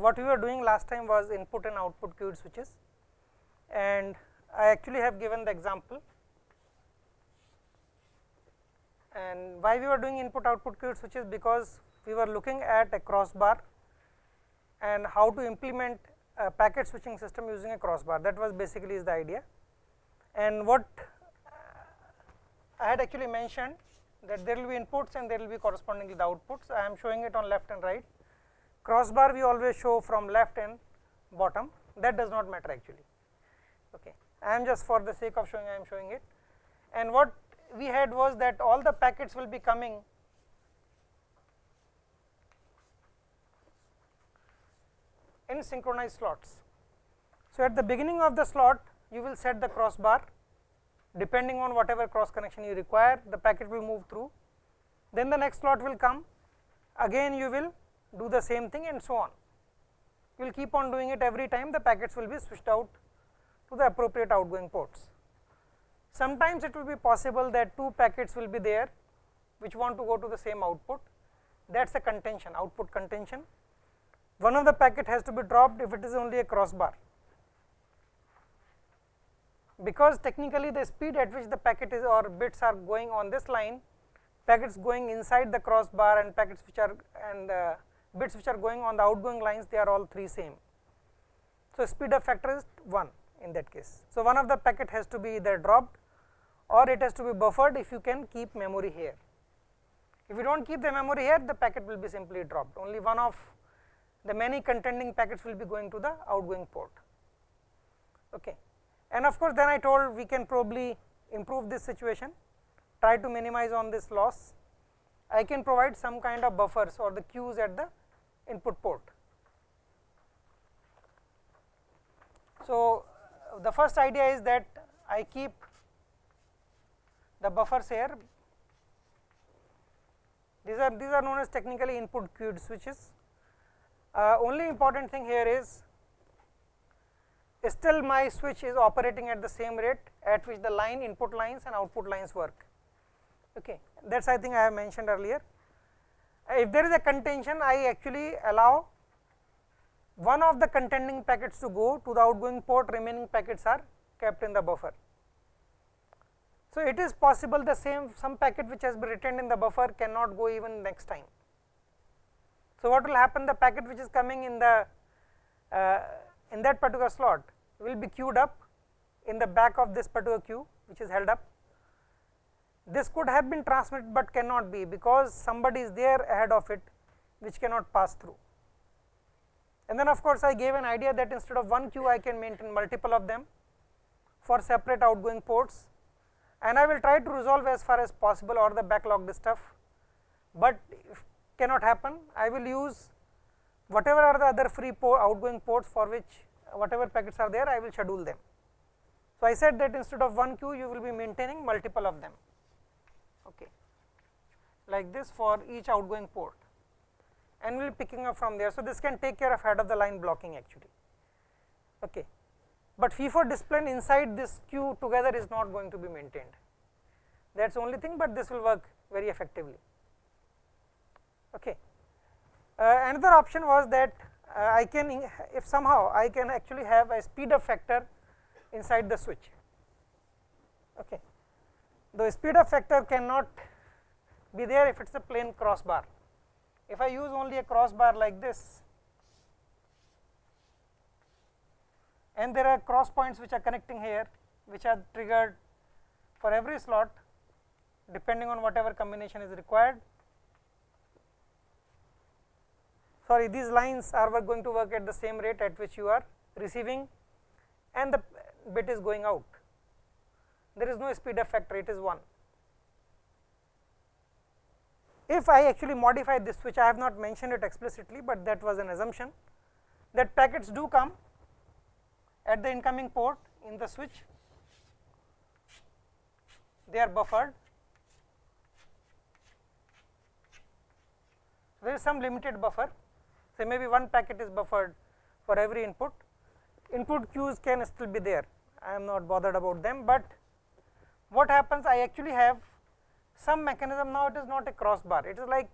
Uh, what we were doing last time was input and output queued switches and I actually have given the example and why we were doing input output queued switches because we were looking at a crossbar and how to implement a packet switching system using a crossbar that was basically is the idea. And what uh, I had actually mentioned that there will be inputs and there will be correspondingly the outputs. I am showing it on left and right. Crossbar we always show from left and bottom that does not matter actually. Okay. I am just for the sake of showing I am showing it and what we had was that all the packets will be coming in synchronized slots. So, at the beginning of the slot you will set the crossbar depending on whatever cross connection you require the packet will move through then the next slot will come again you will do the same thing and so on you will keep on doing it every time the packets will be switched out to the appropriate outgoing ports. Sometimes it will be possible that two packets will be there which want to go to the same output that is a contention output contention. One of the packet has to be dropped if it is only a crossbar because technically the speed at which the packet is or bits are going on this line packets going inside the crossbar and packets which are and uh, bits which are going on the outgoing lines they are all three same. So, speed of factor is 1 in that case. So, one of the packet has to be either dropped or it has to be buffered if you can keep memory here. If you do not keep the memory here the packet will be simply dropped only one of the many contending packets will be going to the outgoing port. Okay. And of course, then I told we can probably improve this situation try to minimize on this loss. I can provide some kind of buffers or the queues at the input port. So, the first idea is that I keep the buffers here these are these are known as technically input queued switches. Uh, only important thing here is still my switch is operating at the same rate at which the line input lines and output lines work. Okay. That is I think I have mentioned earlier. If there is a contention, I actually allow one of the contending packets to go to the outgoing port, remaining packets are kept in the buffer. So, it is possible the same some packet which has been retained in the buffer cannot go even next time. So, what will happen the packet which is coming in the uh, in that particular slot will be queued up in the back of this particular queue which is held up. This could have been transmitted, but cannot be because somebody is there ahead of it which cannot pass through. And then of course, I gave an idea that instead of one queue I can maintain multiple of them for separate outgoing ports and I will try to resolve as far as possible or the backlogged stuff, but if cannot happen I will use whatever are the other free port outgoing ports for which whatever packets are there I will schedule them. So, I said that instead of one queue you will be maintaining multiple of them like this for each outgoing port and we will be picking up from there. So, this can take care of head of the line blocking actually. Okay. But FIFO discipline inside this queue together is not going to be maintained that is only thing, but this will work very effectively. Okay. Uh, another option was that uh, I can if somehow I can actually have a speed up factor inside the switch. Okay. The speed up factor cannot be there if it is a plain crossbar. If I use only a crossbar like this and there are cross points which are connecting here which are triggered for every slot depending on whatever combination is required sorry these lines are going to work at the same rate at which you are receiving and the bit is going out. There is no speed factor, it is 1. If I actually modify this which I have not mentioned it explicitly, but that was an assumption that packets do come at the incoming port in the switch, they are buffered. There is some limited buffer. Say maybe one packet is buffered for every input, input queues can still be there, I am not bothered about them, but what happens I actually have some mechanism now it is not a crossbar, it is like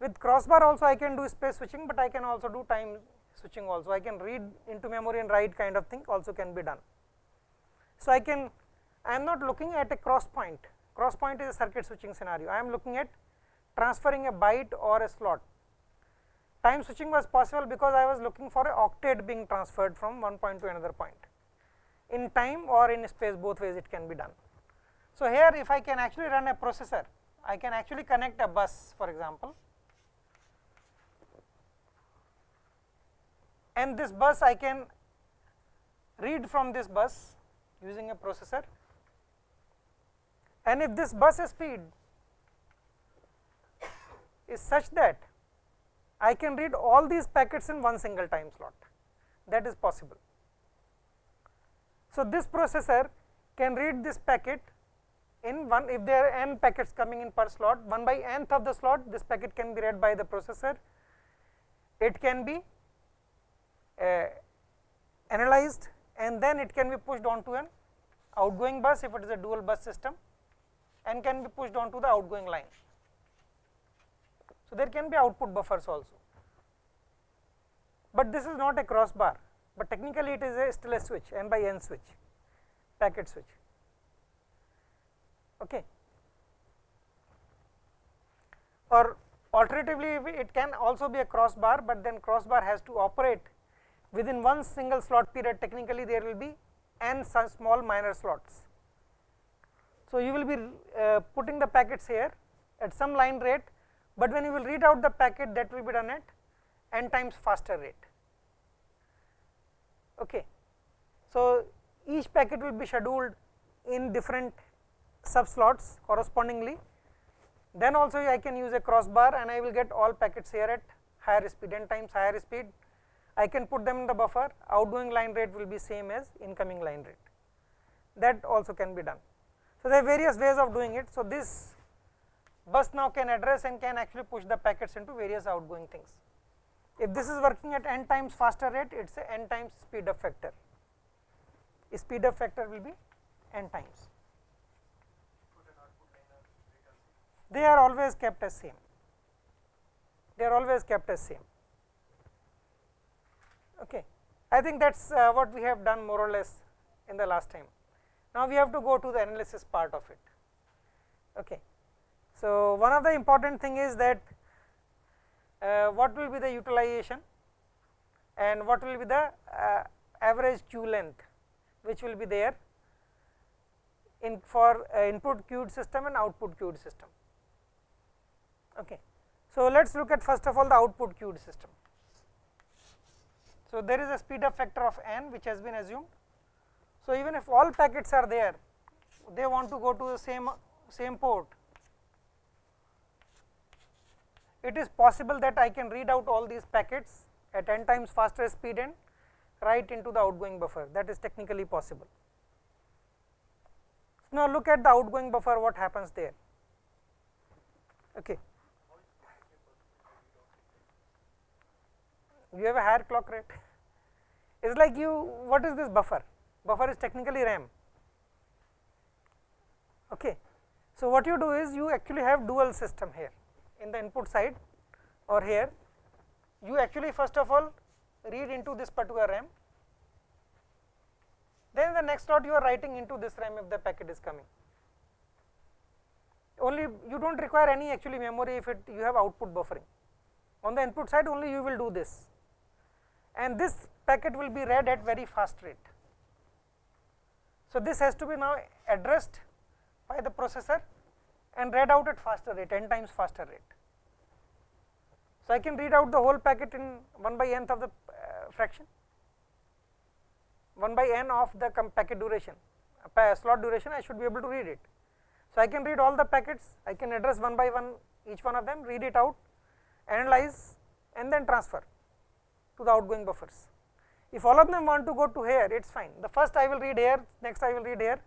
With crossbar also I can do space switching, but I can also do time switching also. I can read into memory and write kind of thing also can be done. So, I can I am not looking at a cross point, cross point is a circuit switching scenario. I am looking at transferring a byte or a slot. Time switching was possible because I was looking for a octet being transferred from one point to another point. In time or in space both ways it can be done. So, here if I can actually run a processor, I can actually connect a bus for example and this bus I can read from this bus using a processor and if this bus speed is such that I can read all these packets in one single time slot that is possible. So, this processor can read this packet in one if there are n packets coming in per slot 1 by nth of the slot this packet can be read by the processor. It can be uh, analyzed and then it can be pushed onto an outgoing bus if it is a dual bus system and can be pushed onto the outgoing line. So, there can be output buffers also, but this is not a crossbar, but technically it is a still a switch n by n switch packet switch. Okay. Or alternatively it can also be a crossbar, but then crossbar has to operate within one single slot period technically there will be n small minor slots. So, you will be uh, putting the packets here at some line rate, but when you will read out the packet that will be done at n times faster rate. Okay. So, each packet will be scheduled in different sub slots correspondingly. Then also I can use a crossbar and I will get all packets here at higher speed n times higher speed I can put them in the buffer outgoing line rate will be same as incoming line rate that also can be done. So, there are various ways of doing it. So, this bus now can address and can actually push the packets into various outgoing things. If this is working at n times faster rate it is a n times speed up factor, speed up factor will be n times. They are always kept as same, they are always kept as same. Okay. I think that is uh, what we have done more or less in the last time. Now, we have to go to the analysis part of it. Okay. So, one of the important thing is that uh, what will be the utilization and what will be the uh, average queue length which will be there in for uh, input queued system and output queued system. Okay. So, let us look at first of all the output queued system. So, there is a speed up factor of n which has been assumed. So, even if all packets are there, they want to go to the same same port, it is possible that I can read out all these packets at n times faster speed and write into the outgoing buffer that is technically possible. Now, look at the outgoing buffer what happens there. Okay. You have a higher clock rate. It is like you what is this buffer? Buffer is technically RAM. Okay. So, what you do is you actually have dual system here in the input side or here you actually first of all read into this particular RAM then the next slot you are writing into this RAM if the packet is coming only you do not require any actually memory if it you have output buffering on the input side only you will do this and this packet will be read at very fast rate. So, this has to be now addressed by the processor and read out at faster rate n times faster rate. So, I can read out the whole packet in 1 by nth of the uh, fraction 1 by n of the packet duration uh, slot duration I should be able to read it. So, I can read all the packets I can address one by one each one of them read it out analyze and then transfer to the outgoing buffers. If all of them want to go to here, it is fine. The first I will read here, next I will read here,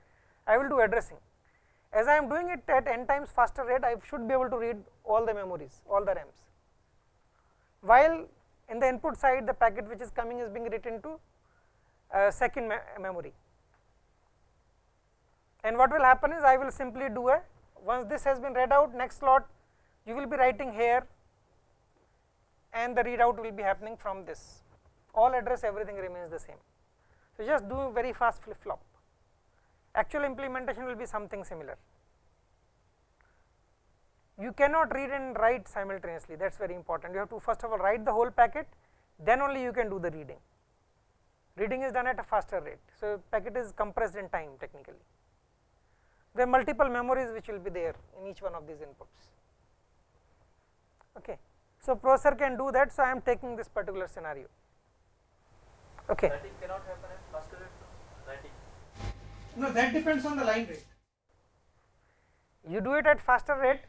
I will do addressing. As I am doing it at n times faster rate, I should be able to read all the memories, all the RAMs. While in the input side, the packet which is coming is being written to uh, second me memory. And what will happen is I will simply do a once this has been read out next slot you will be writing here and the readout will be happening from this all address everything remains the same. So, just do very fast flip flop actual implementation will be something similar. You cannot read and write simultaneously that is very important you have to first of all write the whole packet then only you can do the reading. Reading is done at a faster rate. So, packet is compressed in time technically. There are multiple memories which will be there in each one of these inputs. Okay. So, processor can do that. So, I am taking this particular scenario. Okay. Writing cannot happen at faster rate. No, that depends on the line rate. You do it at faster rate,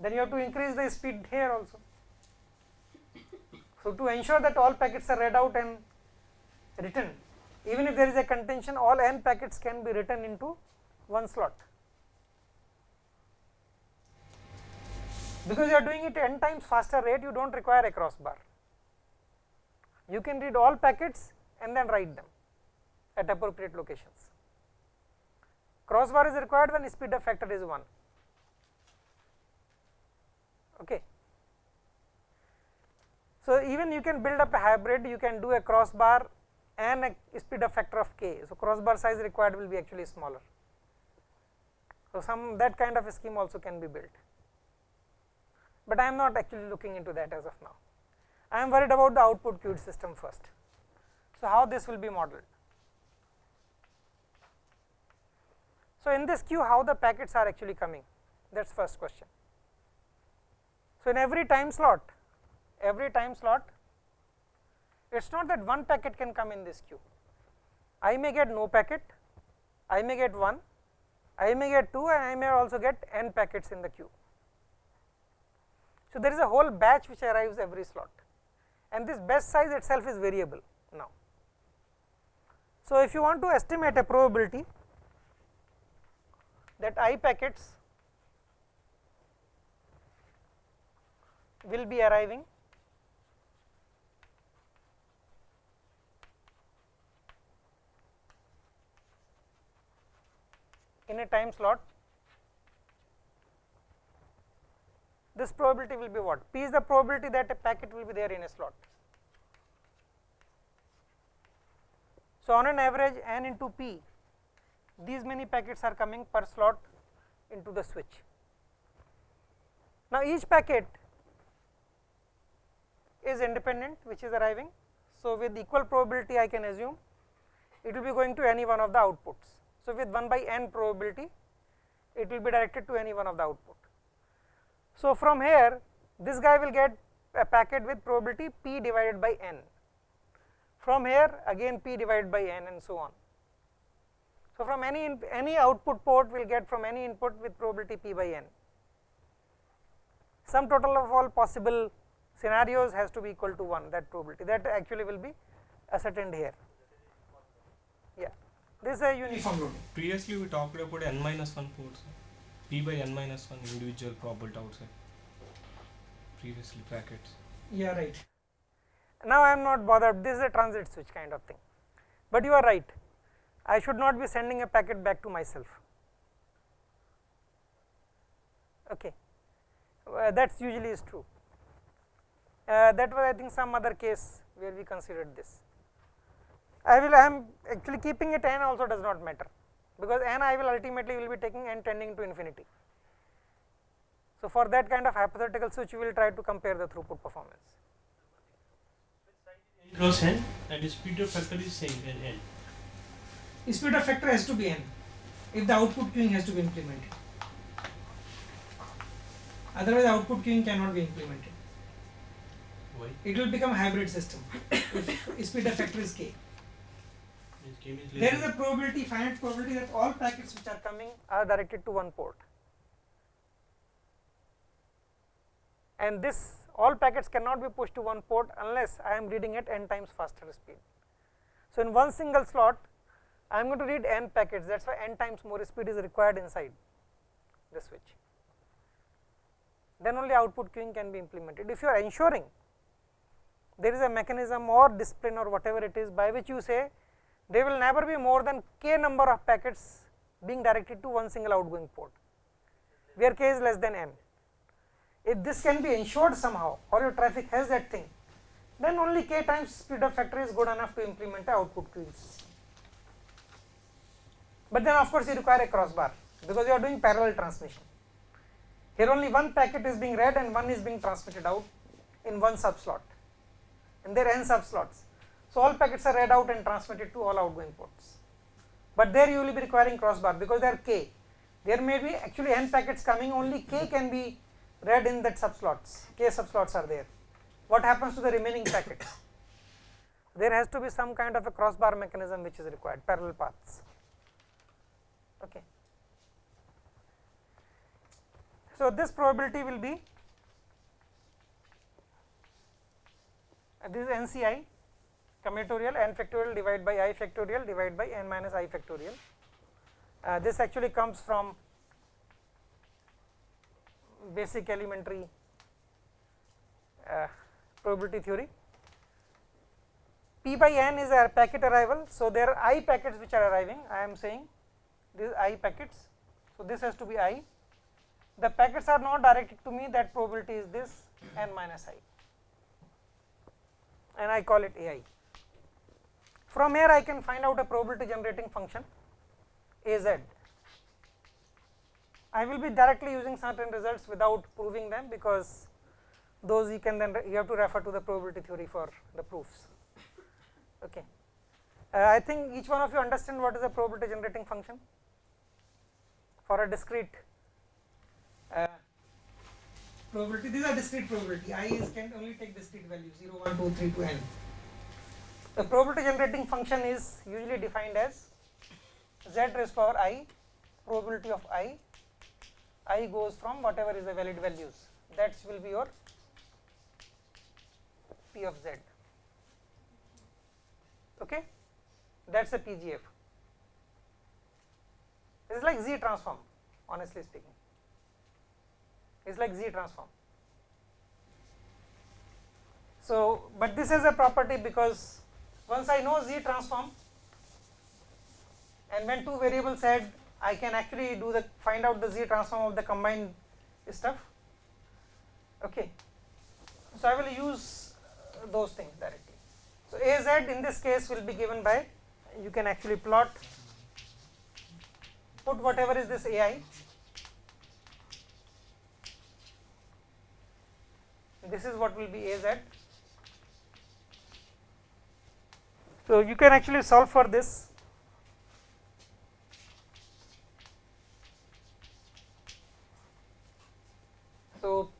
then you have to increase the speed here also. So, to ensure that all packets are read out and written, even if there is a contention, all n packets can be written into one slot. Because you are doing it n times faster rate, you do not require a crossbar. You can read all packets and then write them at appropriate locations. Crossbar is required when speed of factor is 1. Okay. So, even you can build up a hybrid, you can do a crossbar and a speed of factor of k. So, crossbar size required will be actually smaller. So, some that kind of a scheme also can be built, but I am not actually looking into that as of now. I am worried about the output queued system first. So, how this will be modeled? So, in this queue how the packets are actually coming that is first question. So, in every time slot every time slot it is not that one packet can come in this queue. I may get no packet, I may get 1, I may get 2 and I may also get n packets in the queue. So, there is a whole batch which arrives every slot and this batch size itself is variable now. So, if you want to estimate a probability that i packets will be arriving in a time slot, this probability will be what? P is the probability that a packet will be there in a slot. So, on an average n into p, these many packets are coming per slot into the switch. Now, each packet is independent which is arriving. So, with equal probability I can assume it will be going to any one of the outputs. So, with 1 by n probability it will be directed to any one of the output. So, from here this guy will get a packet with probability p divided by n, from here again p divided by n and so on. So, from any in, any output port we will get from any input with probability p by n. Sum total of all possible scenarios has to be equal to 1 that probability that actually will be ascertained here. Yeah. This is a uniform. Previously, we talked about n minus 1 ports, p by n minus 1 individual probability outside. Previously, packets. Yeah, right. Now, I am not bothered, this is a transit switch kind of thing, but you are right. I should not be sending a packet back to myself. Okay, uh, that usually is true. Uh, that was I think some other case where we considered this. I will I am actually keeping it n also does not matter because n I will ultimately will be taking n tending to infinity. So, for that kind of hypothetical switch we will try to compare the throughput performance. n cross n and the speed of factor is same n n. Speed of factor has to be n if the output queuing has to be implemented. Otherwise, output queuing cannot be implemented. Why? It will become hybrid system if speed of factor is k. This game is There is a probability, finite probability that all packets which are coming are directed to one port. And this all packets cannot be pushed to one port unless I am reading at n times faster speed. So, in one single slot I am going to read n packets that is why n times more speed is required inside the switch. Then only output queuing can be implemented. If you are ensuring there is a mechanism or discipline or whatever it is by which you say there will never be more than k number of packets being directed to one single outgoing port, where k is less than n. if this can be ensured somehow or your traffic has that thing, then only k times speed of factor is good enough to implement a output queue system. But then of course you require a crossbar because you are doing parallel transmission. Here only one packet is being read and one is being transmitted out in one subslot and there are n subslots. So all packets are read out and transmitted to all outgoing ports. But there you will be requiring crossbar because there are k. There may be actually n packets coming only k can be read in that subslots, k subslots are there. What happens to the remaining packets? There has to be some kind of a crossbar mechanism which is required, parallel paths. Okay. So, this probability will be uh, this is NCI combinatorial n factorial divided by i factorial divided by n minus i factorial. Uh, this actually comes from basic elementary uh, probability theory. P by n is a packet arrival. So, there are i packets which are arriving I am saying these i packets. So, this has to be i the packets are not directed to me that probability is this n minus i and I call it a i. From here I can find out a probability generating function a z. I will be directly using certain results without proving them because those you can then you have to refer to the probability theory for the proofs. Okay. Uh, I think each one of you understand what is a probability generating function for a discrete uh, probability. These are discrete probability. I is can only take discrete values 0, 1, 2, 3 to n. The probability generating function is usually defined as z raised power i probability of i i goes from whatever is the valid values. That will be your p of z. Okay? That is a pgf it is like z transform honestly speaking. It is like z transform. So but this is a property because once i know z transform and when two variables add I can actually do the find out the z transform of the combined stuff. Okay. So, I will use those things directly. So, A z in this case will be given by you can actually plot put whatever is this A i this is what will be A z. So, you can actually solve for this So,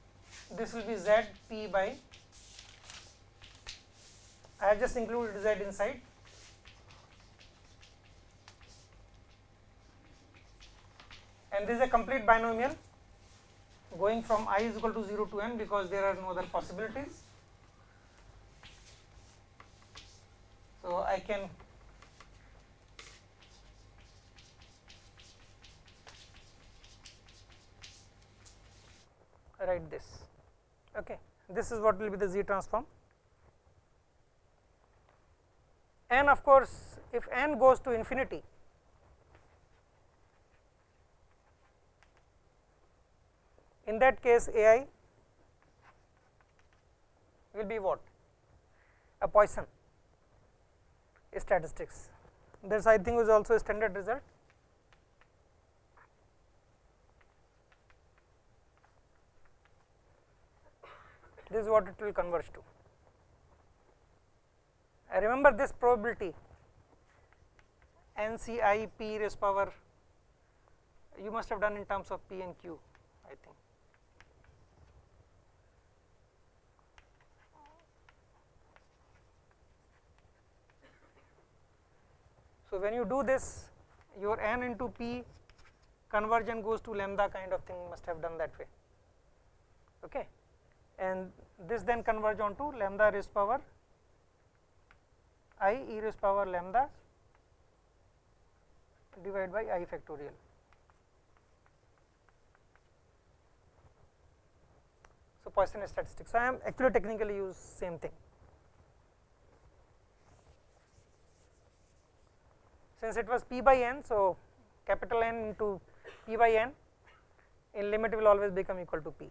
this will be z p by I have just included z inside and this is a complete binomial going from i is equal to 0 to n because there are no other possibilities. So, I can write this. Okay this is what will be the z transform. And of course if n goes to infinity in that case ai will be what? A Poisson statistics this I think was also a standard result this is what it will converge to. I remember this probability NCI p raised power you must have done in terms of p and q I think. So, when you do this your n into p conversion goes to lambda kind of thing must have done that way. Okay and this then converge on to lambda raised power i e raised power lambda divided by i factorial. So, Poisson statistics. I am actually technically use same thing. since it was p by n. So, capital N into p by n in limit will always become equal to p.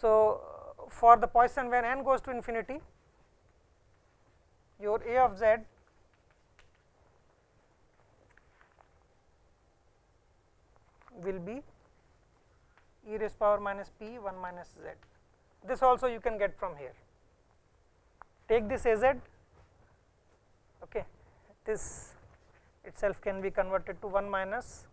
So, for the Poisson when n goes to infinity your a of z will be e raised power minus p 1 minus z. This also you can get from here. Take this a z okay. this itself can be converted to 1 minus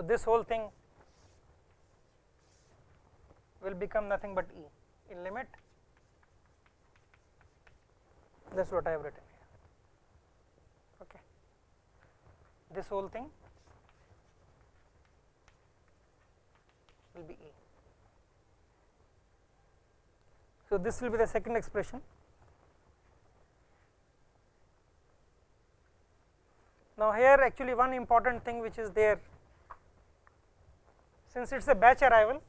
So, this whole thing will become nothing but E in limit that is what I have written here. Okay. This whole thing will be E. So, this will be the second expression. Now, here actually one important thing which is there since it is a batch arrival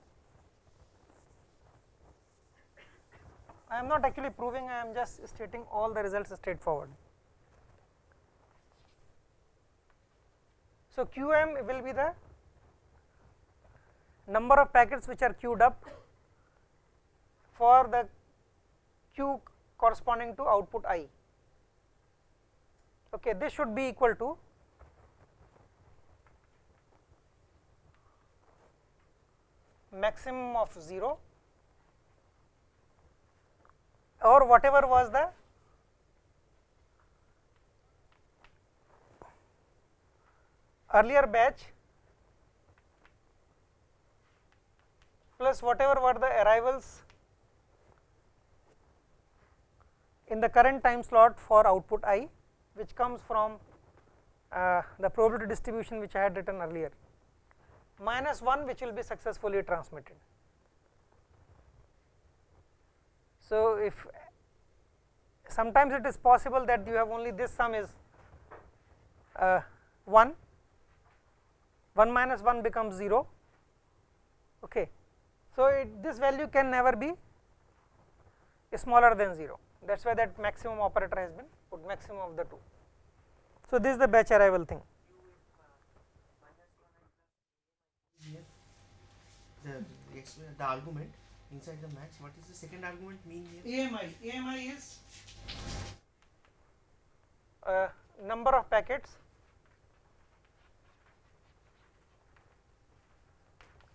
I am not actually proving I am just stating all the results straightforward. So, QM will be the number of packets which are queued up for the queue corresponding to output i. Okay, this should be equal to maximum of 0 or whatever was the earlier batch plus whatever were the arrivals in the current time slot for output i which comes from uh, the probability distribution which I had written earlier minus 1 which will be successfully transmitted. So, if sometimes it is possible that you have only this sum is uh, 1, 1 minus 1 becomes 0. Okay. So, it, this value can never be smaller than 0 that is why that maximum operator has been put maximum of the two. So, this is the batch arrival thing. here the the argument inside the max what is the second argument mean here? AMI, AMI is? Uh, number of packets.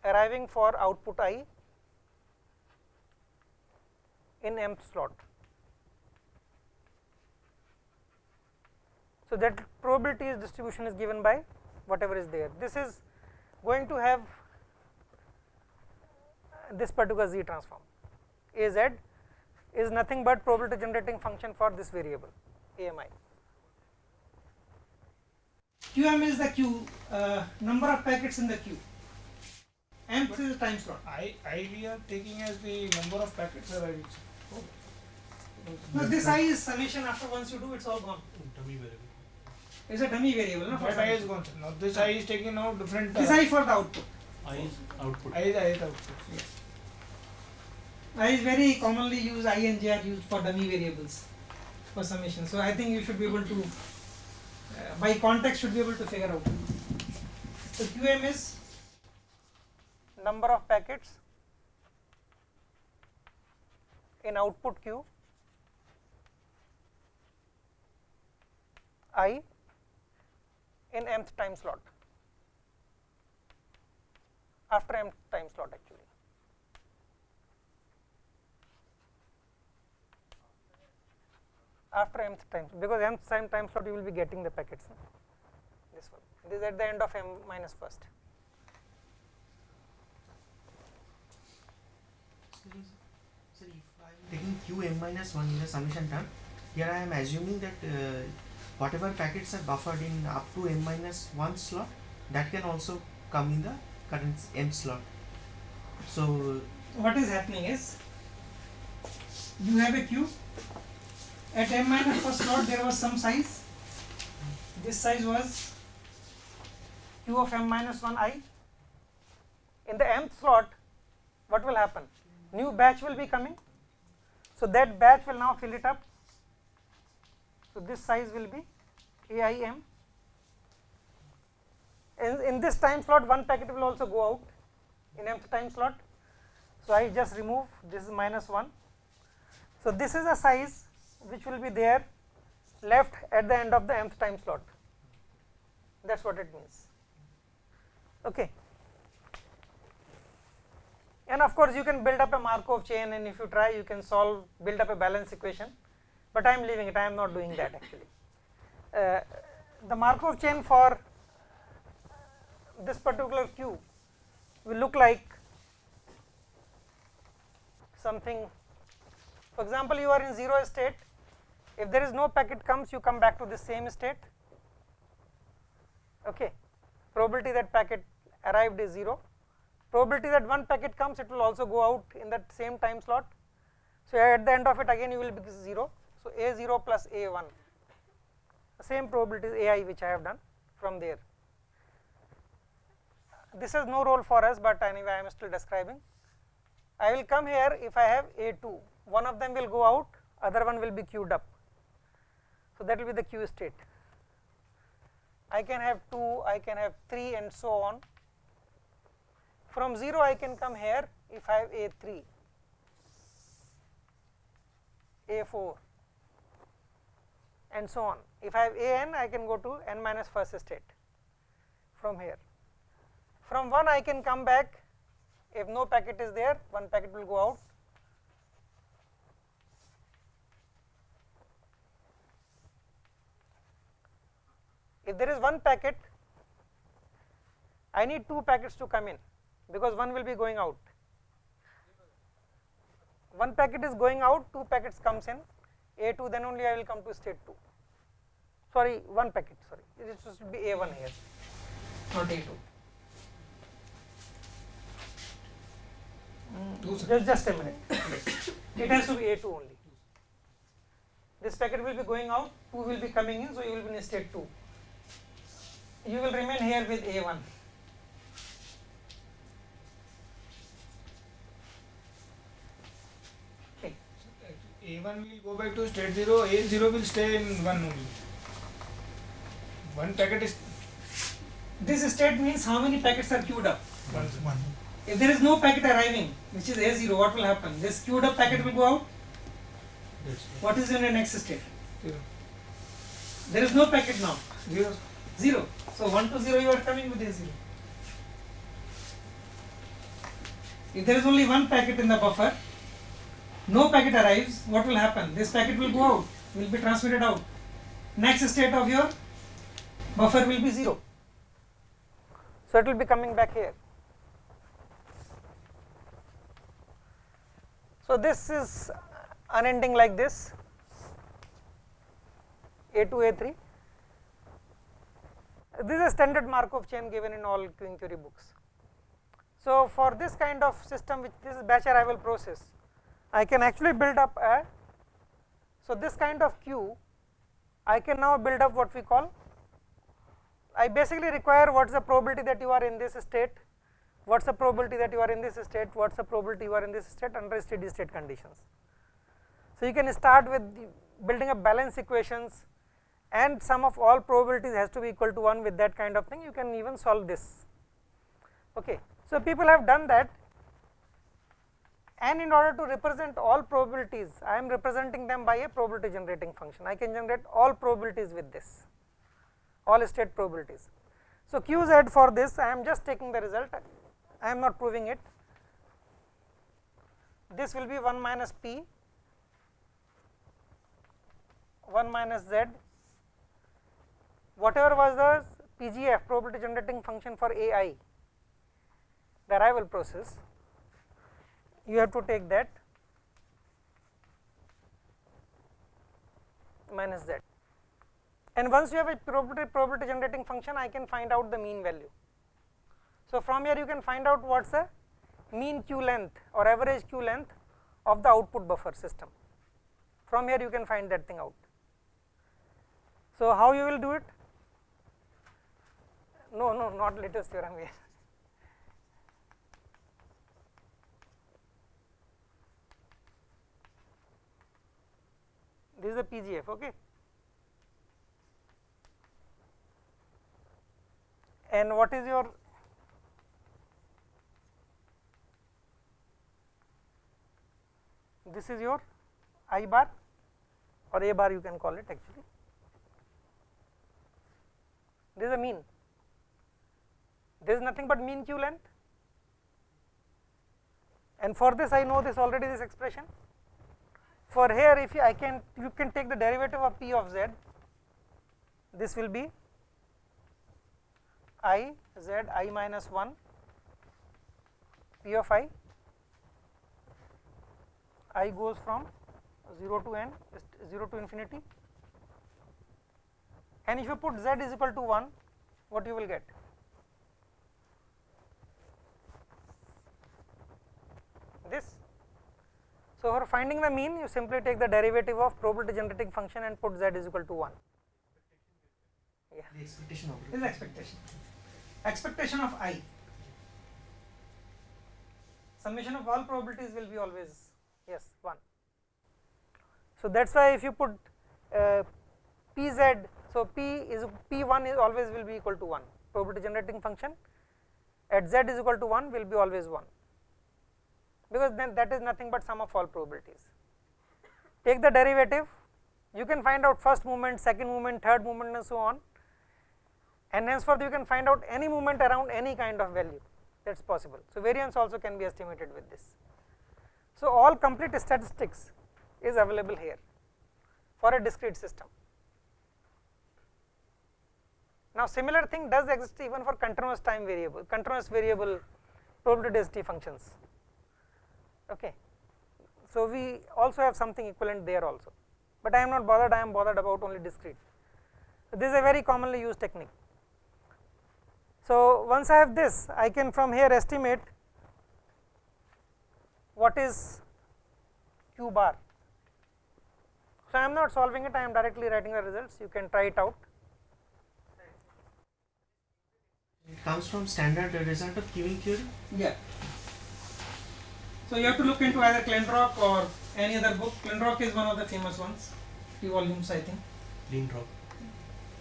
Arriving for output i in mth slot. So, that probability is distribution is given by whatever is there. This is going to have this particular z transform. A z is nothing but probability generating function for this variable AMI. QM is the queue uh, number of packets in the queue. M is the time slot. I, I we are taking as the number of packets arriving. Oh. No, this i is summation after once you do it's all gone. Dummy variable. It's a dummy variable. No, for That I is gone. sir. Now this I is taking now different. This i for the output. I is output. I is I is output. Yes. I is very commonly used. I and j are used for dummy variables for summation. So I think you should be able to, uh, by context, should be able to figure out. So QM is number of packets in output queue i in mth time slot after mth time slot actually. After mth time because mth time time slot you will be getting the packets no? this one this is at the end of m minus first Sir, sir if I am taking q m minus 1 in the summation term here I am assuming that uh, whatever packets are buffered in up to m minus 1 slot that can also come in the current m slot. So what is happening is you have a queue at m minus first slot there was some size. This size was q of m minus 1 i. In the mth slot what will happen? New batch will be coming. So that batch will now fill it up. So this size will be aim in, in this time slot one packet will also go out. In mth time slot. So I just remove. This is minus 1. So this is the size which will be there left at the end of the nth time slot. That is what it means. Okay. And of course, you can build up a Markov chain and if you try you can solve build up a balance equation, but I am leaving it I am not doing that actually. Uh, the Markov chain for this particular Q will look like something for example you are in 0 state if there is no packet comes you come back to the same state. Okay. Probability that packet arrived is 0 probability that one packet comes it will also go out in that same time slot. So at the end of it again you will be 0 so a 0 plus a 1 the same probability ai which i have done from there. This has no role for us but anyway i am still describing. I will come here if I have A2, one of them will go out, other one will be queued up. So, that will be the queue state. I can have 2, I can have 3 and so on. From 0 I can come here if I have A3, A4 and so on. If I have A n I can go to n minus first state from here. From 1 I can come back if no packet is there one packet will go out if there is one packet I need two packets to come in because one will be going out. One packet is going out two packets comes in. A2 then only I will come to state 2 sorry one packet sorry. It should be a1 here. Not a2 mm, just, just a minute. it has to be A2 only. This packet will be going out, 2 will be coming in, so you will be in state 2. You will remain here with A1. Okay. A1 will go back to state 0, A0 will stay in 1 only. One packet is This state means how many packets are queued up. one. one. If there is no packet arriving, which is A0, what will happen? This queued up packet will go out. Yes. What is in the next state? Zero. There is no packet now. Zero. 0. So 1 to 0 you are coming with A0. If there is only one packet in the buffer, no packet arrives, what will happen? This packet will go out, will be transmitted out. Next state of your buffer will be 0. So it will be coming back here. So this is unending like this A2, A3. This is a standard Markov chain given in all theory books. So for this kind of system which this is batch arrival process, I can actually build up a, so this kind of queue, I can now build up what we call, I basically require what is the probability that you are in this state what is the probability that you are in this state, what is the probability you are in this state under steady state conditions. So, you can start with building up balance equations and sum of all probabilities has to be equal to 1 with that kind of thing you can even solve this. Okay. So, people have done that and in order to represent all probabilities I am representing them by a probability generating function I can generate all probabilities with this all state probabilities. So, qz for this I am just taking the result I am not proving it. This will be 1 minus p 1 minus z whatever was the PGF probability generating function for AI the arrival process you have to take that minus z and once you have a probability probability generating function I can find out the mean value So, from here you can find out what is the mean queue length or average queue length of the output buffer system. From here you can find that thing out. So, how you will do it? No, no, not Little's theorem here. This is the PGF, okay. And what is your this is your I bar or A bar you can call it actually. This is a mean, there is nothing but mean queue length. And for this I know this already this expression. For here if I can you can take the derivative of p of z, this will be i z i minus 1 p of i. I goes from 0 to n 0 to infinity. And if you put z is equal to 1 what you will get this so for finding the mean you simply take the derivative of probability generating function and put z is equal to 1 yeah. The expectation. Of is expectation. Expectation of i. Summation of all probabilities will be always yes 1 so that's why if you put uh, pz so p is p1 is always will be equal to 1 probability generating function at z is equal to 1 will be always 1 because then that is nothing but sum of all probabilities take the derivative you can find out first moment second moment third moment and so on and henceforth you can find out any moment around any kind of value that is possible. So, variance also can be estimated with this. So, all complete statistics is available here for a discrete system. Now, similar thing does exist even for continuous time variable, continuous variable probability density functions. Okay. So, we also have something equivalent there also, but I am not bothered, I am bothered about only discrete. So, this is a very commonly used technique. So, once I have this, I can from here estimate what is q bar. So, I am not solving it, I am directly writing the results, you can try it out. It comes from standard result of queuing theory. Yeah. So, you have to look into either Kleinrock or any other book. Kleinrock is one of the famous ones, two volumes I think. Lean drop.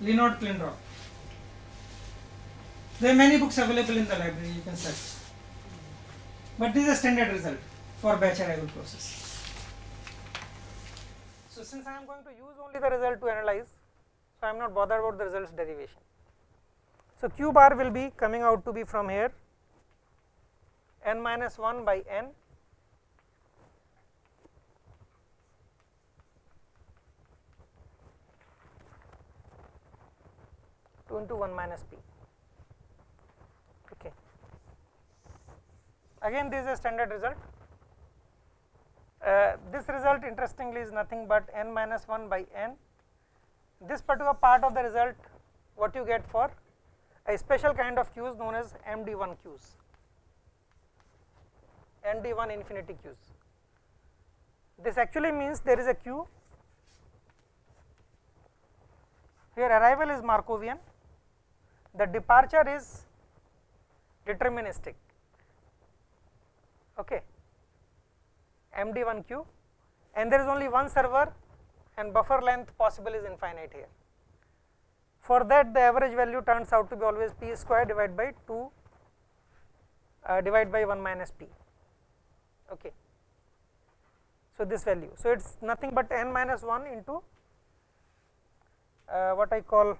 Leonard Kleinrock. There are many books available in the library, you can search. But this is a standard result for batch arrival process. So, since I am going to use only the result to analyze, so I am not bothered about the results derivation. So, q bar will be coming out to be from here n minus 1 by n two into 1 minus p. Okay. Again, this is a standard result. Uh, this result interestingly is nothing but n minus 1 by n. This particular part of the result, what you get for a special kind of queues known as MD1 queues, MD1 infinity queues. This actually means there is a queue. Here arrival is Markovian, the departure is deterministic. Okay. MD1 queue and there is only one server and buffer length possible is infinite here. For that the average value turns out to be always p square divided by 2 uh, divided by 1 minus p. Okay. So, this value. So, it is nothing but n minus 1 into uh, what I call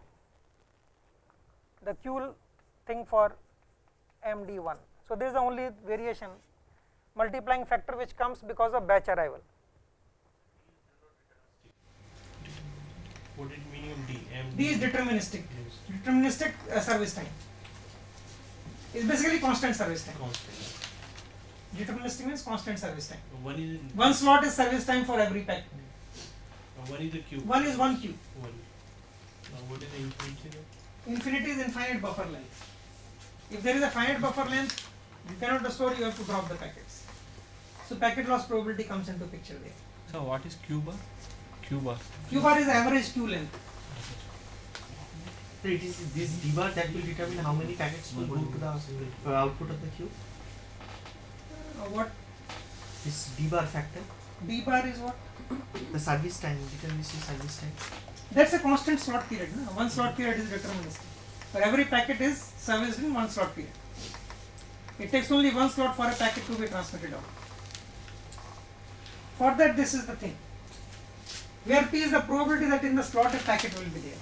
the Q thing for MD1. So, this is the only variation multiplying factor which comes because of batch arrival. What is meaning of D? M D is deterministic, Yes. deterministic uh, service time is basically constant service time. constant. Deterministic means constant service time. One is in One slot is service time for every pack. one is the queue. One is one queue. One. Now what is the infinity? there? Infinity is infinite buffer length. If there is a finite buffer length, you cannot restore, you have to drop the packets. So packet loss probability comes into picture there. So what is q bar? q bar. Q bar is average queue length. So it is this d bar that will determine how many packets will go to the uh, output of the queue. Uh, what This d bar factor, D bar is what? the service time, determines the service time. That's a constant slot period. No? One slot period is deterministic. For every packet is serviced in one slot period. It takes only one slot for a packet to be transmitted out. For that, this is the thing. Where P is the probability that in the slot a packet will be there.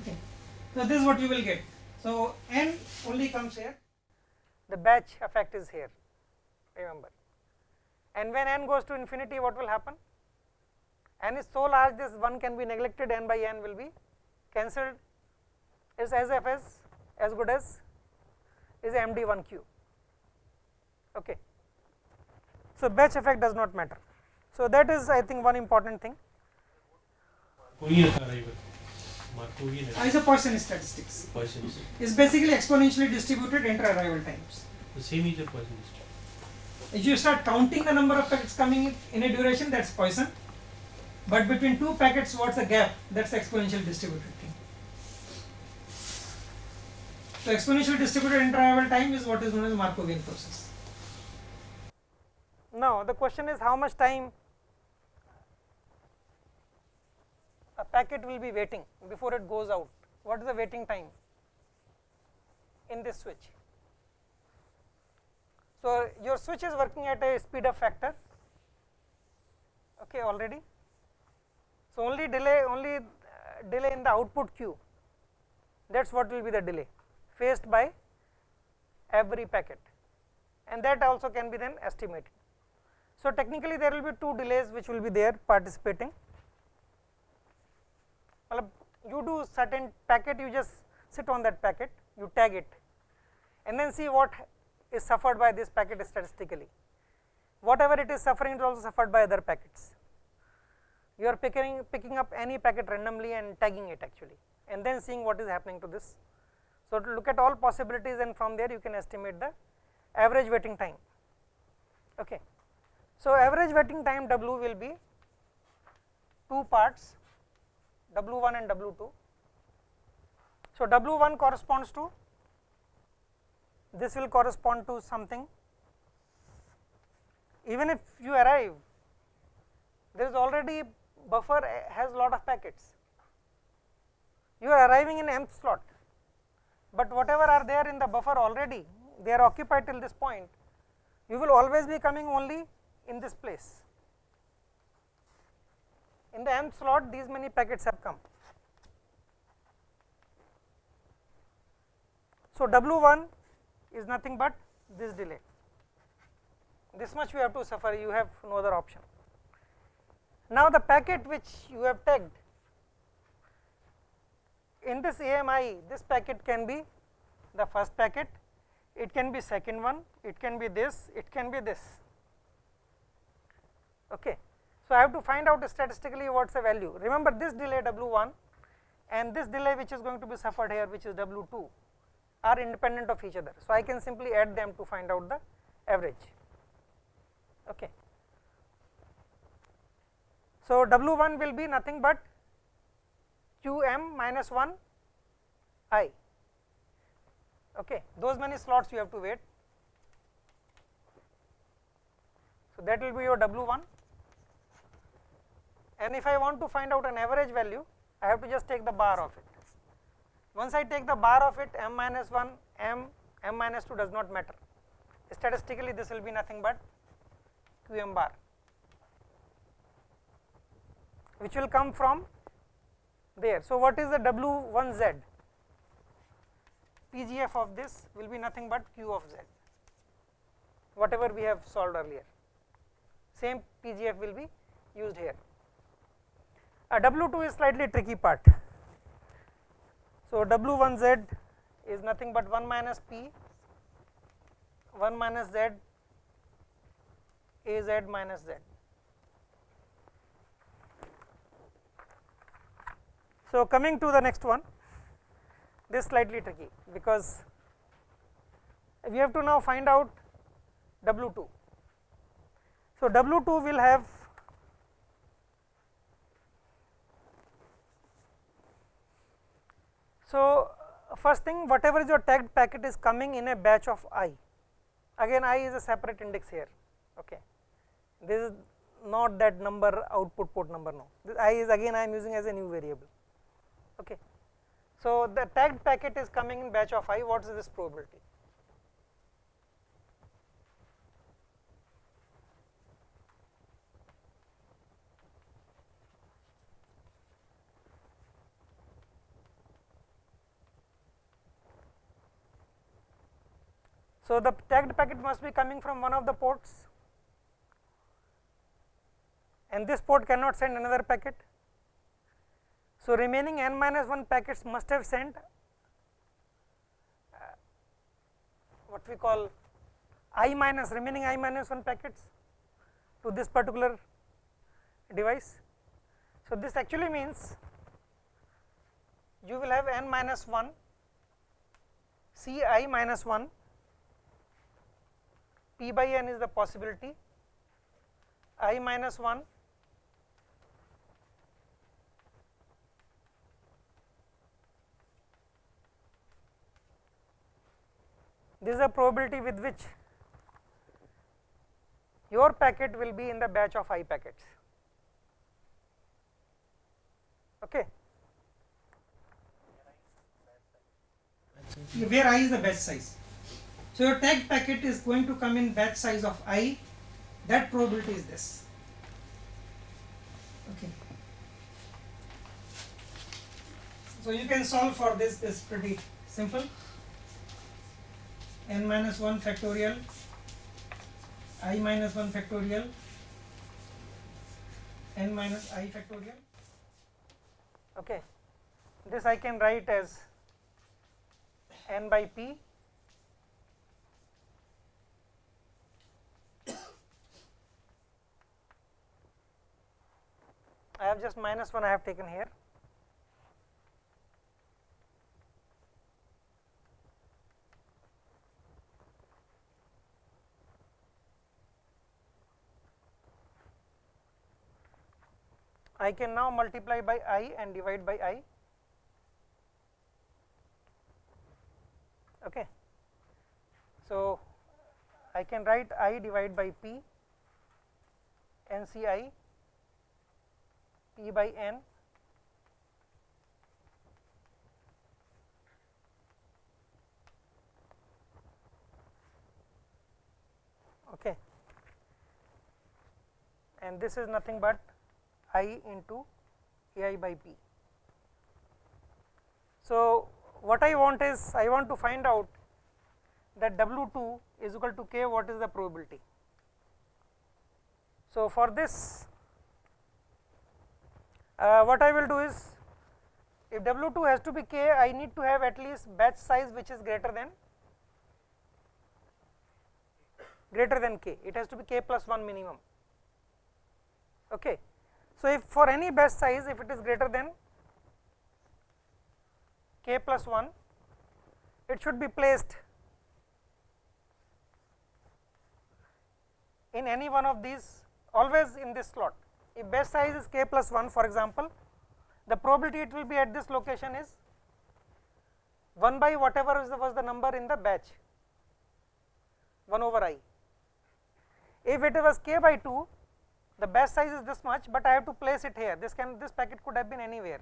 Okay. So this is what you will get. So n only comes here. The batch effect is here. Remember. And when n goes to infinity, what will happen? N is so large this 1 can be neglected n by n will be cancelled is as f as as good as is md1q okay so batch effect does not matter so that is i think one important thing Markovian arrival. Uh, is a Poisson statistics Poisson. is basically exponentially distributed inter arrival times The same is a Poisson. if you start counting the number of packets coming in, in a duration that's Poisson but between two packets what's the gap? That's exponential distributed thing. So exponential distributed interval time is what is known as Markovian process. Now the question is how much time a packet will be waiting before it goes out. What is the waiting time in this switch? So your switch is working at a speed up factor. Okay already so only delay only uh, delay in the output queue. That is what will be the delay faced by every packet. And that also can be then estimated. So technically there will be two delays which will be there participating. Matlab, you do certain packet you just sit on that packet you tag it and then see what is suffered by this packet statistically. Whatever it is suffering is also suffered by other packets you are picking picking up any packet randomly and tagging it actually and then seeing what is happening to this. So to look at all possibilities and from there you can estimate the average waiting time. Okay. So average waiting time w will be two parts w1 and w2 so w1 corresponds to this will correspond to something. Even if you arrive there is already buffer has lot of packets. You are arriving in mth slot. But whatever are there in the buffer already they are occupied till this point you will always be coming only in this place. In the mth slot these many packets have come. So w1 is nothing but this delay. This much you have to suffer. You have no other option now the packet which you have tagged in this AMI this packet can be the first packet it can be second one it can be this it can be this. Okay. So i have to find out statistically what's the value. Remember this delay w1 and this delay which is going to be suffered here which is w2 are independent of each other. So i can simply add them to find out the average. Okay so w1 will be nothing but qm minus 1 i. Okay those many slots you have to wait. So that will be your w1 and if i want to find out an average value i have to just take the bar of it. Once i take the bar of it m minus 1 m m minus 2 does not matter. Statistically this will be nothing but qm bar which will come from there so what is the w1z PGF of this will be nothing but q of z whatever we have solved earlier same PGF will be used here. A W2 is slightly tricky part. So W1Z is nothing but 1 minus P 1 minus Z A Z minus Z. So coming to the next one this slightly tricky because we have to now find out W 2. So, W 2 will have So, first thing whatever is your tagged packet is coming in a batch of i, again i is a separate index here, okay. this is not that number output port number no, this i is again I am using as a new variable. Okay. So, the tagged packet is coming in batch of i, what is this probability? So, the tagged packet must be coming from one of the ports and this port cannot send another packet. So, remaining n minus 1 packets must have sent uh, what we call i minus remaining i minus 1 packets to this particular device. So, this actually means you will have n minus 1 c i minus 1 p by n is the possibility i minus 1 this is a probability with which your packet will be in the batch of i packets. Okay. Where i is the batch size. So, your tag packet is going to come in batch size of i, that probability is this. Okay. So, you can solve for this, this pretty simple n minus 1 factorial i minus 1 factorial n minus i factorial. Okay. This I can write as n by p I have just minus 1 I have taken here. I can now multiply by i and divide by i. Okay. So, I can write i divide by p n c i P by n okay and this is nothing but i into ai by p. So, what I want is I want to find out that W 2 is equal to k what is the probability. So, for this uh, what I will do is if W 2 has to be k, I need to have at least batch size which is greater than greater than k, it has to be k plus 1 minimum. Okay. So, if for any batch size if it is greater than k plus 1, it should be placed in any one of these always in this slot if batch size is k plus 1 for example, the probability it will be at this location is 1 by whatever the, was the number in the batch 1 over i. If it was k by 2, the batch size is this much, but I have to place it here. This can this packet could have been anywhere,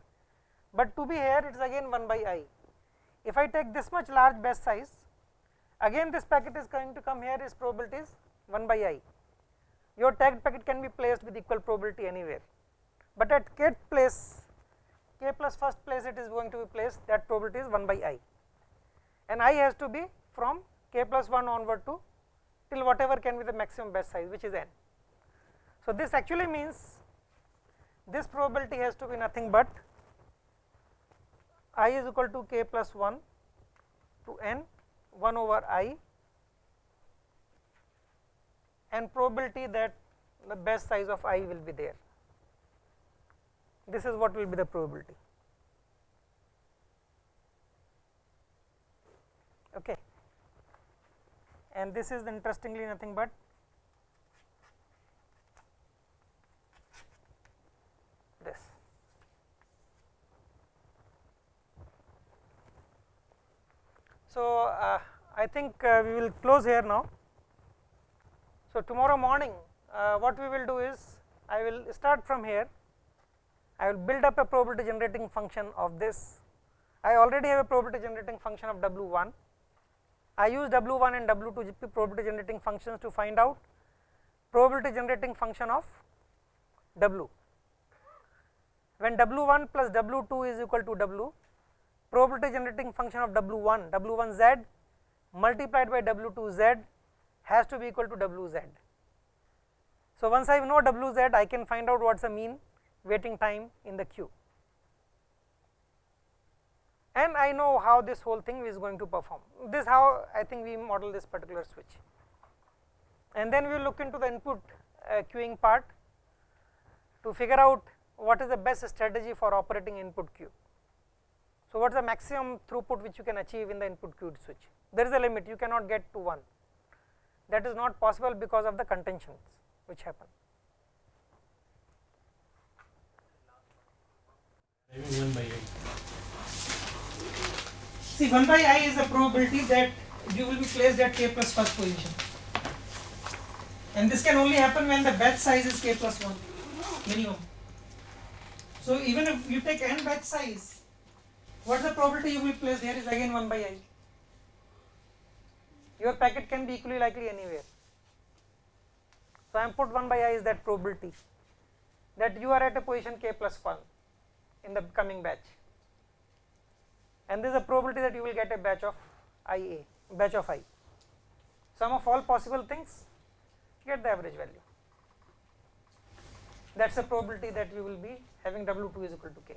but to be here it is again 1 by i. If I take this much large batch size, again this packet is going to come here. Its probability is 1 by i your tagged packet can be placed with equal probability anywhere, but at kth place k plus first place it is going to be placed that probability is 1 by i and i has to be from k plus 1 onward to till whatever can be the maximum batch size which is n. So, this actually means this probability has to be nothing but i is equal to k plus 1 to n 1 over i and probability that the best size of i will be there. This is what will be the probability. okay and this is interestingly nothing but this so uh, i think uh, we will close here now. So tomorrow morning uh, what we will do is i will start from here. I will build up a probability generating function of this. I already have a probability generating function of w1 I use W1 and W2 GP probability generating functions to find out probability generating function of W. When W1 plus W2 is equal to W, probability generating function of W1, W1Z multiplied by W2Z has to be equal to WZ. So, once I know WZ, I can find out what is the mean waiting time in the queue and I know how this whole thing is going to perform. This how I think we model this particular switch. And then we look into the input uh, queuing part to figure out what is the best strategy for operating input queue. So, what is the maximum throughput which you can achieve in the input queued switch? There is a limit you cannot get to 1 that is not possible because of the contentions which happen. See 1 by i is the probability that you will be placed at k plus first position and this can only happen when the batch size is k plus 1 minimum. So even if you take n batch size, what is the probability you will place there is again 1 by i. Your packet can be equally likely anywhere. So I am put 1 by i is that probability that you are at a position k plus 1 in the coming batch and there is a probability that you will get a batch of IA, batch of i. Sum of all possible things get the average value. That is the probability that you will be having W2 is equal to k.